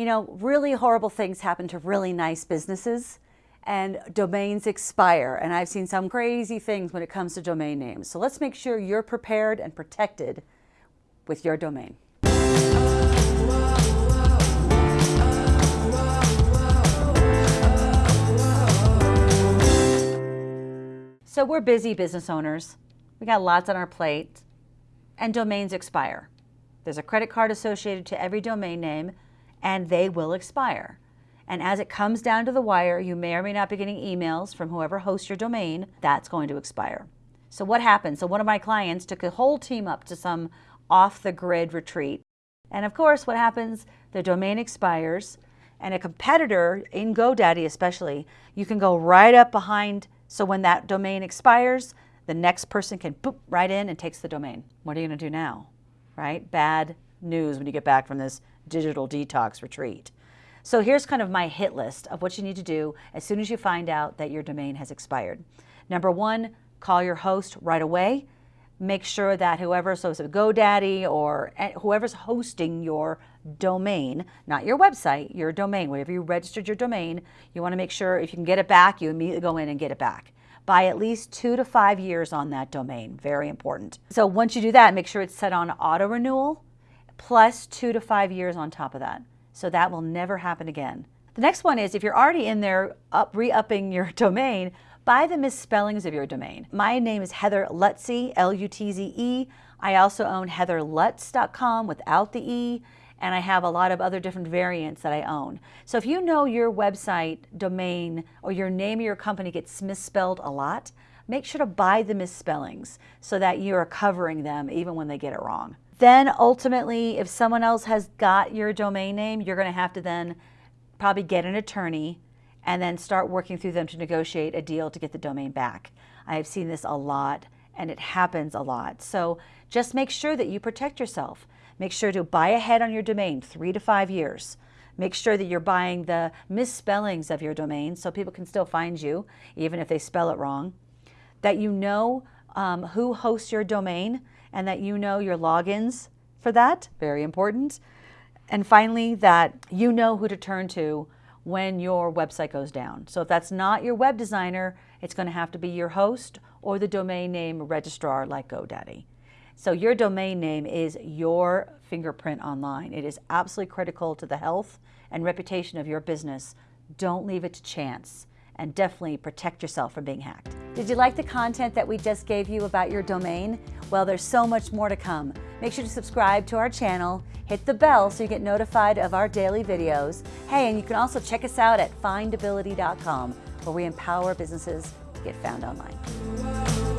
You know, really horrible things happen to really nice businesses and domains expire. And I've seen some crazy things when it comes to domain names. So let's make sure you're prepared and protected with your domain. So we're busy business owners. We got lots on our plate and domains expire. There's a credit card associated to every domain name and they will expire. And as it comes down to the wire, you may or may not be getting emails from whoever hosts your domain, that's going to expire. So what happened? So one of my clients took a whole team up to some off the grid retreat. And of course, what happens? The domain expires and a competitor in GoDaddy especially, you can go right up behind so when that domain expires, the next person can boop right in and takes the domain. What are you going to do now? Right? Bad news when you get back from this digital detox retreat. So here's kind of my hit list of what you need to do as soon as you find out that your domain has expired. Number one, call your host right away. Make sure that whoever, so it's a GoDaddy or eh, whoever's hosting your domain, not your website, your domain, wherever you registered your domain, you want to make sure if you can get it back, you immediately go in and get it back. by at least two to five years on that domain, very important. So once you do that, make sure it's set on auto renewal, plus two to five years on top of that. So that will never happen again. The next one is if you're already in there up, re-upping your domain, buy the misspellings of your domain. My name is Heather Lutze, L-U-T-Z-E. I also own heatherlutz.com without the E and I have a lot of other different variants that I own. So if you know your website domain or your name of your company gets misspelled a lot, make sure to buy the misspellings so that you are covering them even when they get it wrong. Then ultimately, if someone else has got your domain name, you're going to have to then probably get an attorney and then start working through them to negotiate a deal to get the domain back. I have seen this a lot and it happens a lot. So just make sure that you protect yourself. Make sure to buy ahead on your domain three to five years. Make sure that you're buying the misspellings of your domain so people can still find you, even if they spell it wrong. That you know um, who hosts your domain and that you know your logins for that, very important. And finally, that you know who to turn to when your website goes down. So if that's not your web designer, it's going to have to be your host or the domain name registrar like GoDaddy. So your domain name is your fingerprint online. It is absolutely critical to the health and reputation of your business. Don't leave it to chance and definitely protect yourself from being hacked. Did you like the content that we just gave you about your domain? Well, there's so much more to come. Make sure to subscribe to our channel, hit the bell so you get notified of our daily videos. Hey, and you can also check us out at findability.com where we empower businesses to get found online.